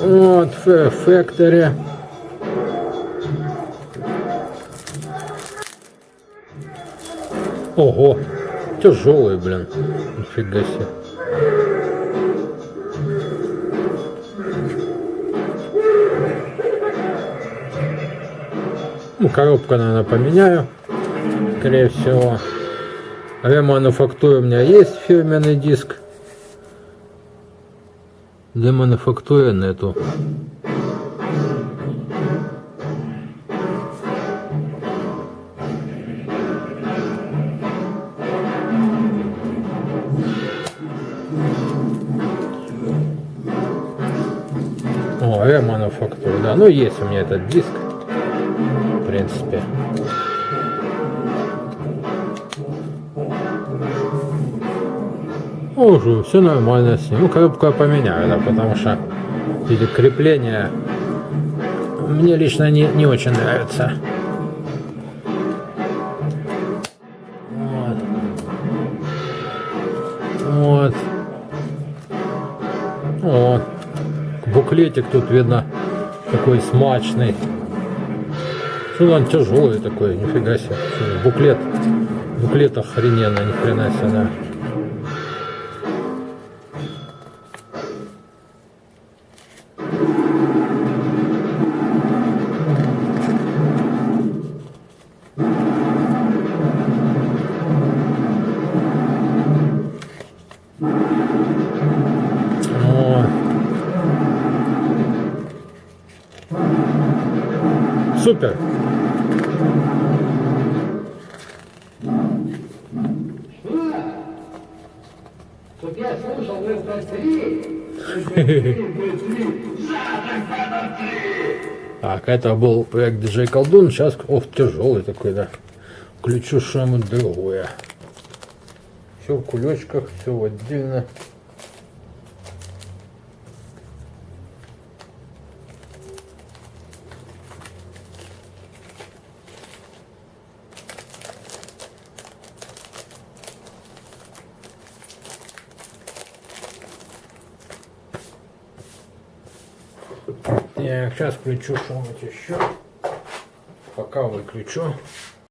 Вот, в Factory. Ого, тяжелый, блин. Нифига себе. Ну, коробка, наверное, поменяю. Скорее всего. Ремануфактура у меня есть фирменный диск. Для мануфактуры нету. О, ремануфактура, да. Ну, есть у меня этот диск. В принципе. Уже все нормально с ним. Ну, коробку я поменяю, да, потому что эти крепления мне лично не, не очень нравятся. Вот. Вот. Буклетик тут видно такой смачный. Что он тяжелый такой, нифига себе. Буклет. Буклет охрененно, ни себе, да. Супер. Чтоб я слушал три. Так, это был проект DJ Колдун. Сейчас, ох, тяжелый такой, да. Включу что-нибудь другое. Все в кулечках, все отдельно. Так, сейчас включу что-нибудь еще. Пока выключу.